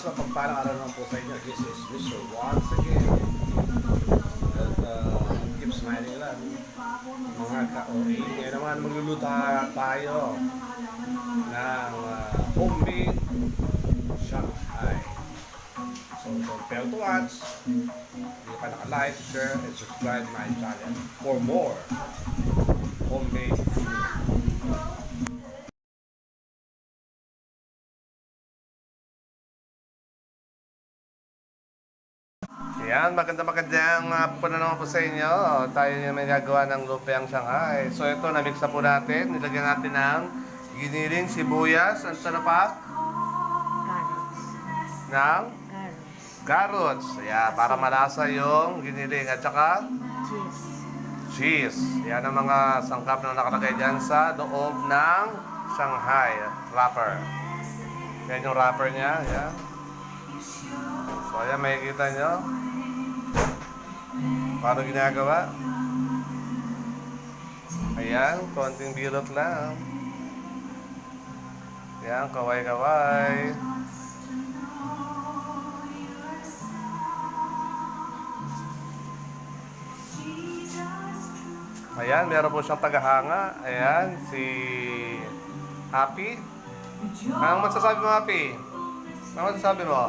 Sa pagpalang araw naman po sa inyo, this is Mr. once again. At uh, keep smiling lang. Mga ka-OA. Ngayon naman magluluto tayo ng uh, homemade Shanghai. So don't fail to watch. Hindi ka naka-like, share, and subscribe my channel for more homemade food. Yan, maganda magandang uh, po na naman po sa inyo. Tayo may gagawa ng lupiang Shanghai. So ito, namix na po natin. Nilagyan natin ng giniling sibuyas. Ano na pa? Carrots. Ng Carrots. carrots. Ayan, para malasa yung giniling. At saka Cheese. cheese. Yan ang mga sangkap na nakalagay dyan sa loob ng Shanghai wrapper. Yan yung wrapper niya. Yan. So ayan, makikita nyo. Paano ginagawa? Ayan, konting bilot lang. Yan, kaway-kaway. Ayan, meron po siyang tagahanga. Ayan, si Happy. Anong masasabi mo, Happy? Anong masasabi mo?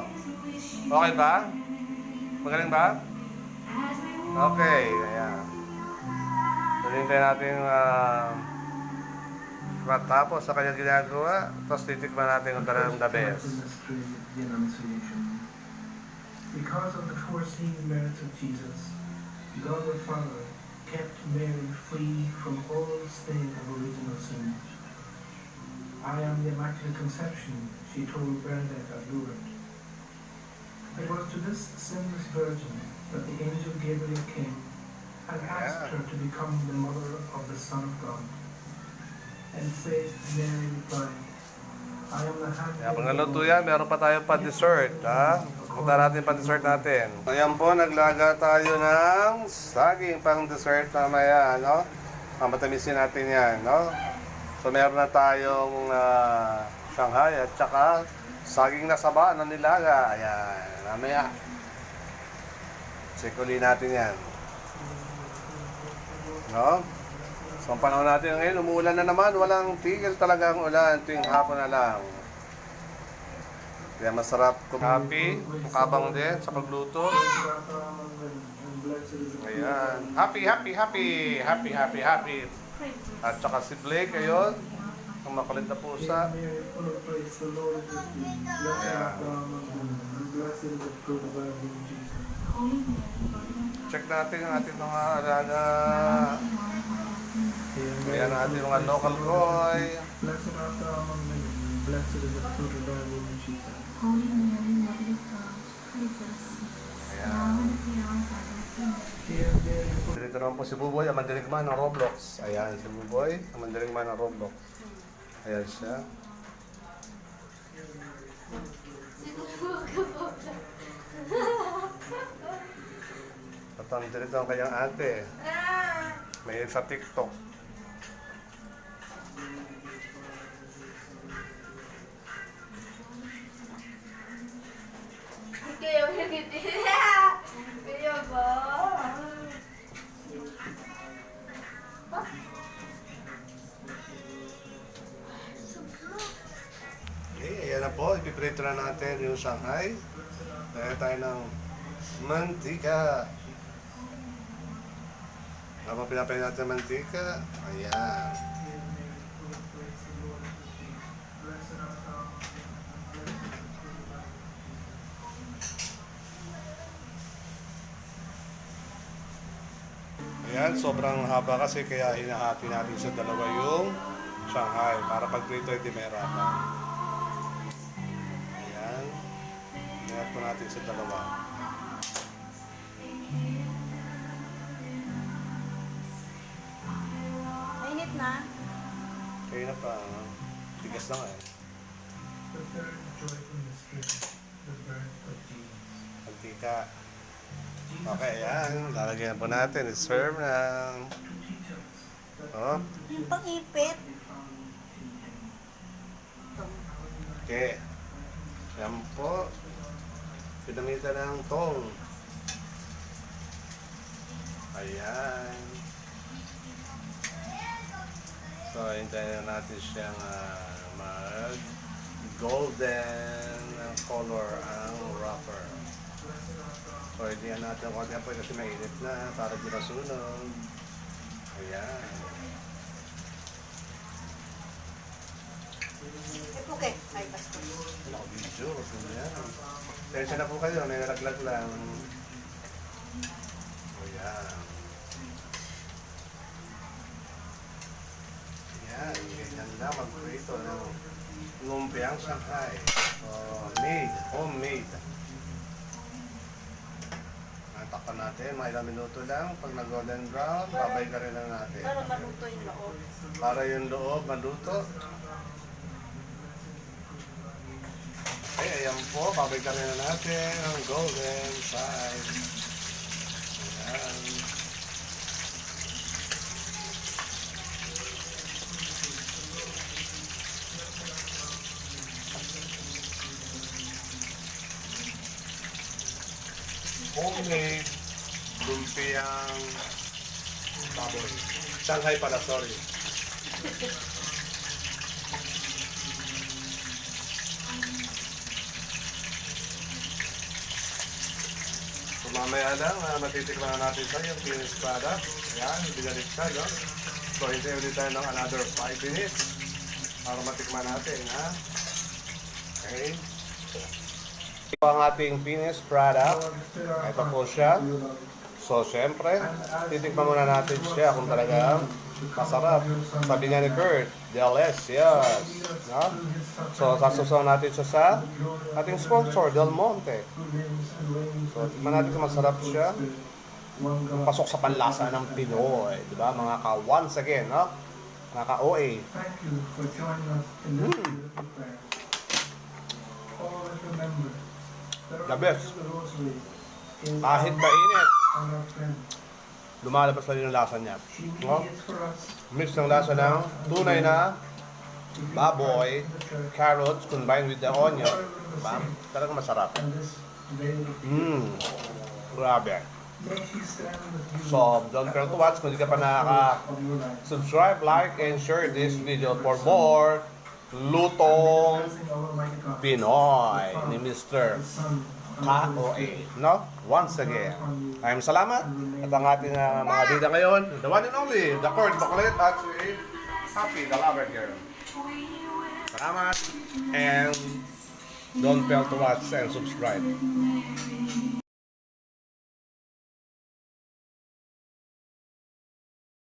Okay ba? Magaling ba? Okay, ayan. Tulintay natin uh, matapos sa kanyang ginagawa. Tapos titikman natin kung talagang the best. Because of the foreseen merits of Jesus, God the Father kept Mary free from all stain of original sin. I am the Immaculate Conception, she told Bernadette at Lourdes. It was to this sinless virgin that the angel Gabriel came and asked Yeah. her to become the mother of the Son of God. And faith Mary replied, I am the handmaid the naluto Lord. yan, meron pa tayo pa dessert, ha? Punta natin pa dessert natin. Ayan po, naglaga tayo ng saging pang dessert mamaya, no? Mamatamisin natin yan, no? So meron na tayong ah, Shanghai at saka saging na saba na nilaga. Ayan, mamaya. Check uli natin yan. No? So ang panahon natin ngayon, umuulan na naman. Walang tigil talaga ang ulan. Tuwing hapon na lang. Kaya masarap kumapi, mukabang din sa pagluto. Ayan. Happy, happy, happy. Happy, happy, happy. At saka si Blake, ayun. Ang makulit na pusa. Mary, Check natin ang ating mga alaga. Ayan ang ating mga local boy. Blessed art thou among women, blessed is the fruit of thy womb, Jesus. Holy Mary, Mother of God, pray for us Dito naman po si Buboy, ang mandirigman ng Roblox. Ayan, si Buboy, ang mandirigman ng Roblox. Ayan siya. At ang kanyang ate. May sa TikTok. Kaya Kaya? Okay, ayan na po. Ipiprito na natin yung Shanghai. Dahil tayo ng mantika. Habang pinapain natin ang mantika, ayan. Ayan, sobrang haba kasi kaya hinahati natin sa dalawa yung Shanghai para pag prito hindi may harapan. Ayan. Hinahati natin sa dalawa. Na. Kaya na pa, ah. tigas na nga eh. The third joyful mystery, the birth of Jesus. Jesus Okay, ayan. Lalagyan po natin. I-serve na. Oh, Yung pang-ipit. okay. Yan po. Pinamitan ng tong. Ayan. So, hintayin na natin siyang ah, mag golden color ang wrapper. So, hindi natin konti po kasi mainit na para di masunog. Ayan. Eh, puke. Ay, basta. Ano, video. Ayan. Tensya na po kayo, may nalaglag lang. Ayan. Ayan, ganyan na mag-prito ng lumpiang Shanghai. Oh, made, homemade. Natakpan natin, mga ilang minuto lang. Pag nag-golden brown, babay ka rin lang natin. Para maluto yung loob. Para yung loob maluto. Okay, ayan po. Babalikan na natin ang golden side. Ayan. Homemade lumpiang baboy. Shanghai pala, sorry. So mamaya lang, uh, matitikman na natin sa yung finished product. Yan, binalit ka, no? So hintay ulit tayo ng another 5 minutes para matikman natin, ha? Okay. Ito ang ating finished product. Ito po siya. So, syempre, titikman muna natin siya kung talagang masarap. Sabi nga ni Kurt, delicious. No? So, sasusaw natin siya sa ating sponsor, Del Monte. So, tingnan natin kung masarap siya. Pasok sa panlasa ng Pinoy. Di ba? Mga ka, once again, no? Mga ka-OA. Thank you for joining us in this. Always remember, the best. Kahit mainit, lumalabas pa rin yung lasa niya. No? Mix ng lasa ng tunay na baboy, carrots combined with the onion. Diba? Talagang masarap. Mmm. Grabe. So, don't forget to watch. Kung hindi ka pa nakaka-subscribe, like, and share this video for more lutong Pinoy ni Mr. KOA. No? Once again. Maraming salamat. At ang ating uh, mga bida ngayon, the one and only, the Court Bakulit at si Happy, the lover girl. Salamat. And don't fail to watch and subscribe.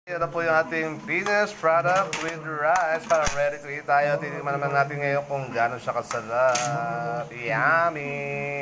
Ito po yung ating finished product with rice para ready to eat tayo. Titignan naman natin ngayon kung gano'n siya kasarap. Yummy!